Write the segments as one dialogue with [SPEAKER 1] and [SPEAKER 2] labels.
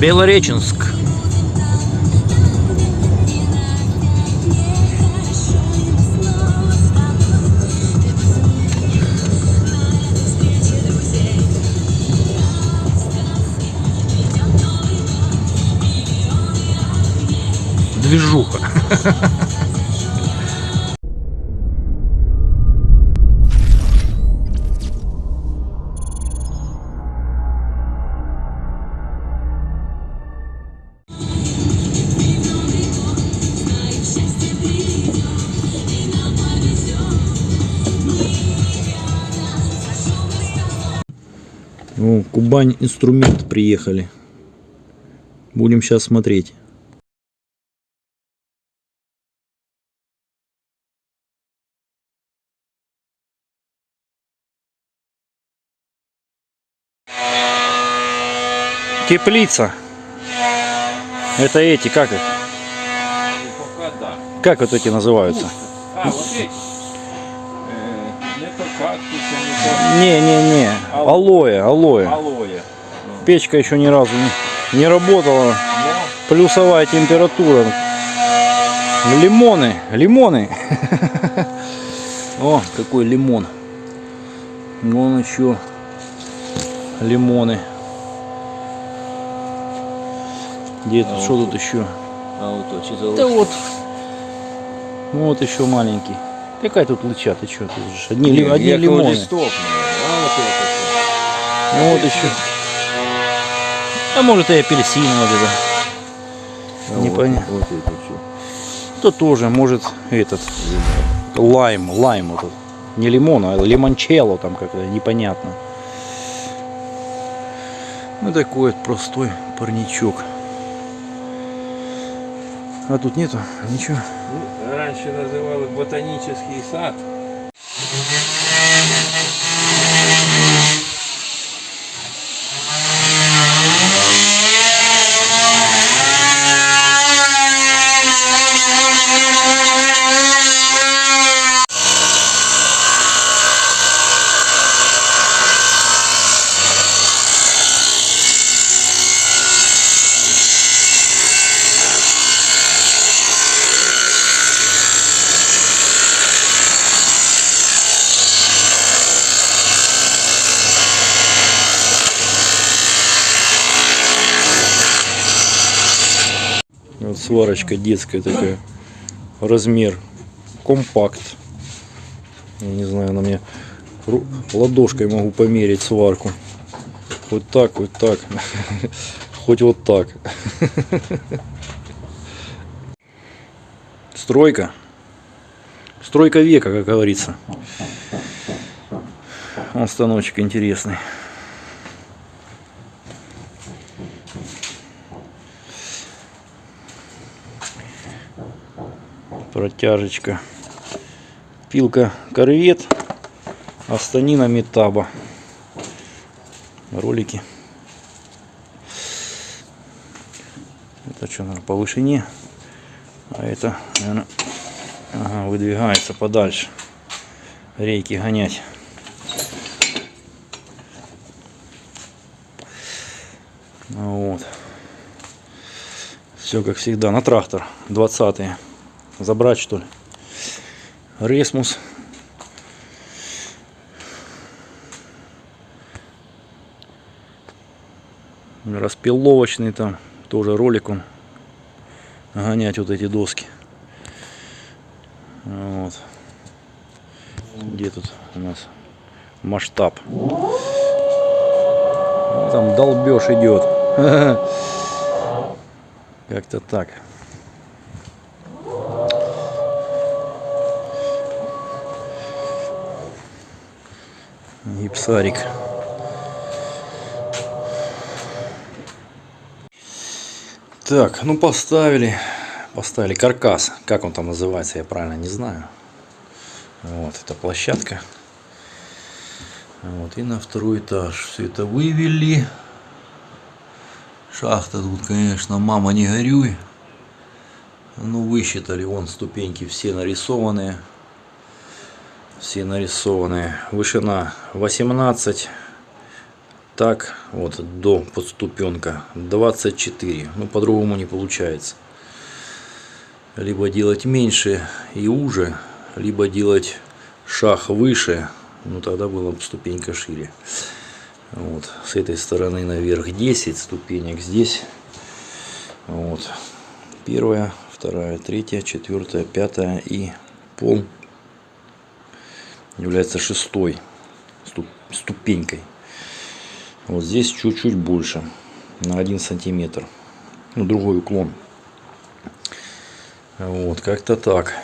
[SPEAKER 1] Белореченск. Движуха. Ну, Кубань инструмент приехали. Будем сейчас смотреть. Теплица. Это эти, как их?
[SPEAKER 2] Пока да.
[SPEAKER 1] Как вот эти называются?
[SPEAKER 2] А, вот эти.
[SPEAKER 1] Не-не-не. Алоэ, алоэ.
[SPEAKER 2] алоэ.
[SPEAKER 1] Печка еще ни разу не, не работала.
[SPEAKER 2] Но
[SPEAKER 1] Плюсовая температура. Лимоны, лимоны. О, какой лимон. Вон еще лимоны. Где это?
[SPEAKER 2] А
[SPEAKER 1] Что
[SPEAKER 2] вот
[SPEAKER 1] тут еще?
[SPEAKER 2] а вот
[SPEAKER 1] Да вот. Ну вот еще маленький. Какая тут лыча? Ты что? Тут же одни, ли- одни лимоны.
[SPEAKER 2] Листок, а вот.
[SPEAKER 1] Ну вот еще. А может и апельсин вот это.
[SPEAKER 2] А
[SPEAKER 1] Непонятно.
[SPEAKER 2] Вот, вот это
[SPEAKER 1] тоже может этот лайм, лайм этот. Не лимон, а лимончелло там как-то непонятно. Ну такой вот простой парничок. А тут нету ничего.
[SPEAKER 2] Раньше называли ботанический сад.
[SPEAKER 1] Вот сварочка детская такая. Размер. Компакт. Я не знаю, на мне ладошкой могу померить сварку. Вот так, вот так. Хоть вот так. Стройка. Стройка века, как говорится. Он станочек интересный. Протяжечка пилка корвет. Астанина метаба ролики. Это что наверное, по вышине? А это наверное, ага, выдвигается подальше. Рейки гонять. Вот. Все как всегда. На трактор. 20 -е. Забрать что ли? Ресмус. Распиловочный там. Тоже ролик он. Гонять вот эти доски. Вот. Где тут у нас масштаб? Там долбеж идет. Как-то так. Гипсарик. Так, ну поставили. Поставили каркас. Как он там называется, я правильно не знаю. Вот, это площадка. Вот, и на второй этаж. Все это вывели. Шахта тут, конечно, мама не горюй. Ну, высчитали, вон ступеньки все нарисованные все нарисованные. Вышина 18, Так, вот до подступенка 24. Ну, по-другому не получается. Либо делать меньше и уже, либо делать шаг выше. Ну, тогда была бы ступенька шире. Вот. С этой стороны наверх 10 ступенек. Здесь вот. Первая, вторая, третья, четвертая, пятая и пол является шестой ступ- ступенькой. Вот здесь чуть-чуть больше, на 1 сантиметр. Ну, другой уклон. Вот, как-то так.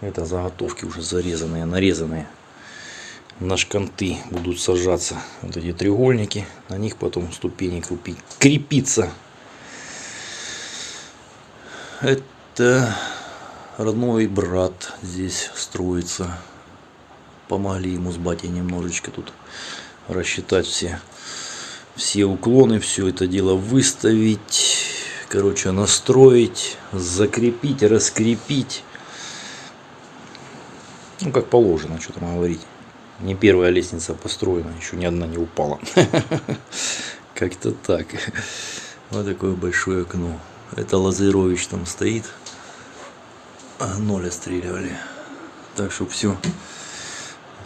[SPEAKER 1] Это заготовки уже зарезанные, нарезанные. На шканты будут сажаться вот эти треугольники. На них потом ступени крупи- крепиться. Это родной брат здесь строится. Помогли ему с батей немножечко тут рассчитать все, все уклоны, все это дело выставить. Короче, настроить, закрепить, раскрепить. Ну, как положено, что там говорить. Не первая лестница построена, еще ни одна не упала. Как-то так. Вот такое большое окно. Это Лазарович там стоит. А ноль отстреливали. Так что все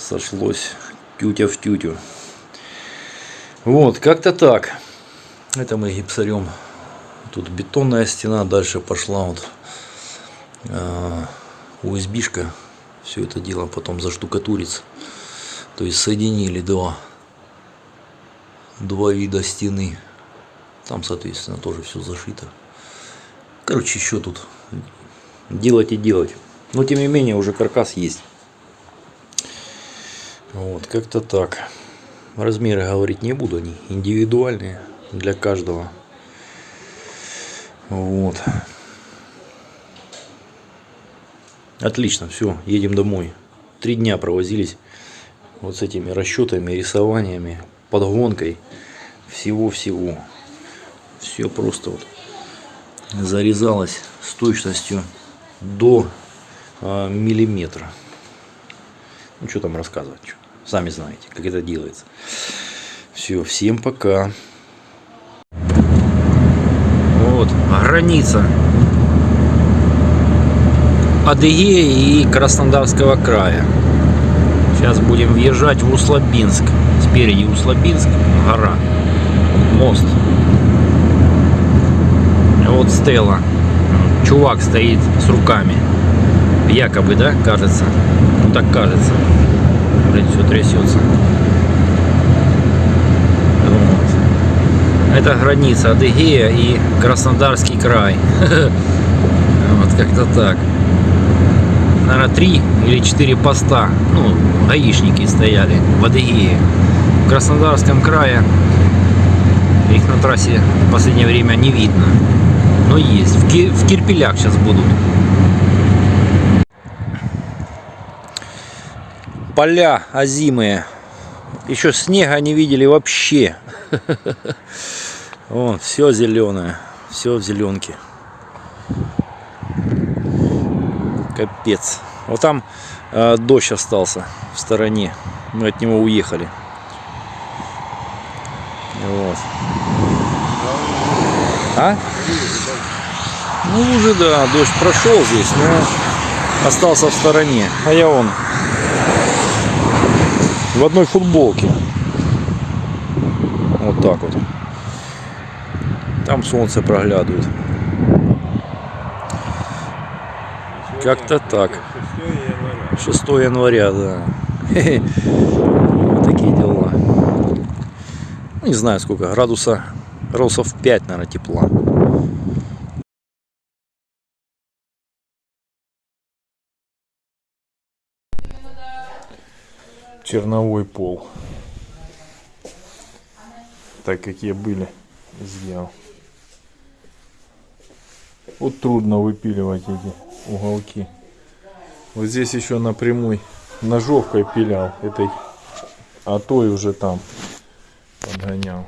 [SPEAKER 1] сошлось тютя в тютю. Вот, как-то так. Это мы гипсарем. Тут бетонная стена, дальше пошла вот а, USB-шка. Все это дело потом заштукатурится. То есть соединили два, два вида стены. Там, соответственно, тоже все зашито. Короче, еще тут делать и делать. Но, тем не менее, уже каркас есть. Вот, как-то так. Размеры говорить не буду, они индивидуальные для каждого. Вот. Отлично, все, едем домой. Три дня провозились вот с этими расчетами, рисованиями, подгонкой всего-всего. Все просто вот зарезалось с точностью до а, миллиметра. Ну, что там рассказывать. Сами знаете, как это делается. Все, всем пока. Вот, граница Адыгеи и Краснодарского края. Сейчас будем въезжать в Услабинск. Спереди Услабинск, гора, мост. Вот Стелла. Чувак стоит с руками. Якобы, да, кажется? Ну так кажется. Блин, все трясется. Вот. Это граница Адыгея и Краснодарский край. Вот как-то так. Наверное, три или четыре поста, ну, гаишники стояли в Адыгее. В Краснодарском крае их на трассе в последнее время не видно. Но есть. В, Ки- в Кирпелях сейчас будут. Поля озимые. Еще снега не видели вообще. Вон, все зеленое. Все в зеленке. Капец. Вот там э, дождь остался в стороне. Мы от него уехали. Вот. А? Ну уже да, дождь прошел здесь, но остался в стороне. А я он в одной футболке. Вот так вот. Там солнце проглядывает. Как-то так. 6 января, да. Вот такие дела. Не знаю сколько, градуса, градусов 5, наверное, тепла.
[SPEAKER 2] Черновой пол. Так какие были, сделал. Вот трудно выпиливать эти уголки. Вот здесь еще напрямую ножовкой пилял этой, а той уже там подгонял.